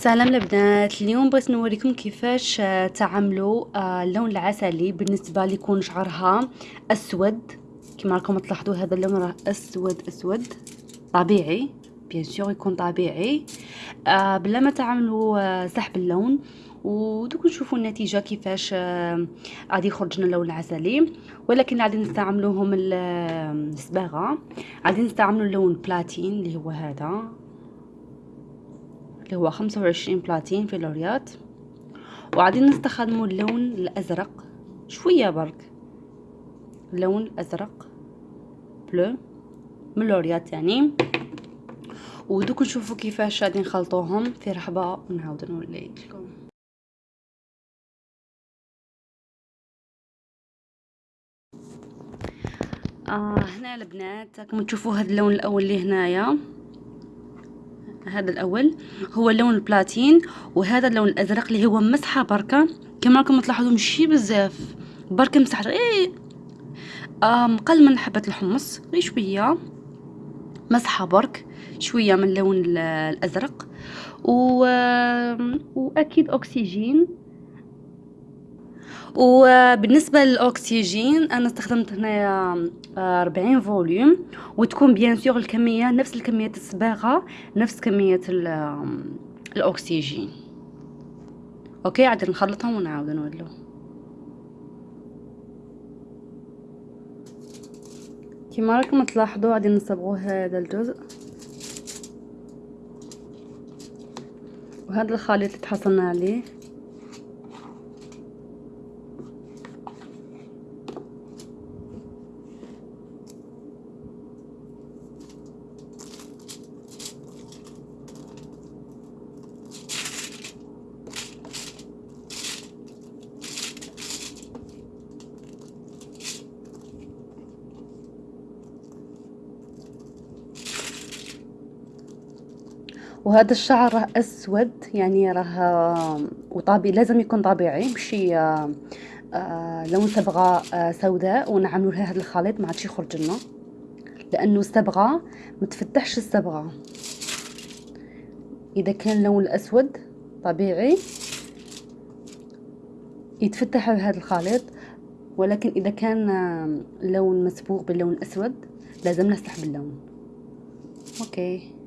سلام البنات اليوم بغيت نوريكم كيفاش آه، تعملوا آه، اللون العسلي بالنسبة ليكون شعرها أسود. كما راكم تلاحظوا هذا اللون راه أسود أسود. طبيعي بيان سور يكون طبيعي. آه بلا ما تعملوا سحب اللون ودوك نشوفوا النتيجة كيفاش غادي يخرج لنا اللون العسلي. ولكن غادي نستعملوهم الصباغة. غادي نستعملوا اللون بلاتين اللي هو هذا. اللي هو خمسة وعشرين بلاتين في لوريات. وعادين نستخدموا اللون الأزرق شوية برك. اللون الأزرق بلو من لوريات يعني. ودوك نشوفوا كيفاش غادي نخلطوهم. في رحبة ونعاود نوريكم آه هنا البنات راكم تشوفوا هذا اللون الأول اللي هنايا. هذا الأول هو اللون البلاتين وهذا اللون الأزرق اللي هو مسحة بركة. كما راكم تلاحظوا مشي بزاف. بركة مسحة إيه آم قل من حبة الحمص. غير شوية. مسحة برك. شوية من اللون الأزرق. و... وأكيد أكسجين. وبالنسبة للأكسجين أنا استخدمت هنايا آه، أربعين فوليوم وتكون bien sûr الكمية نفس الكمية الصباغة نفس كمية الأكسجين. OK عاد نخلطهم ونعاود نولو. كيما راكم تلاحظوا غادي نصبغوا هذا الجزء. وهذا الخليط اللي تحصلنا عليه. وهذا الشعر راه أسود يعني راه وطبيعي لازم يكون طبيعي ماشي آه آه لون صبغه آه سوداء ونعملوا لها هذا الخليط ما عادش يخرج لنا لأنه الصبغه ما تفتحش الصبغه إذا كان اللون الأسود طبيعي يتفتح بهذا الخليط ولكن إذا كان اللون مسبوغ باللون الأسود لازم نسحب اللون أوكي.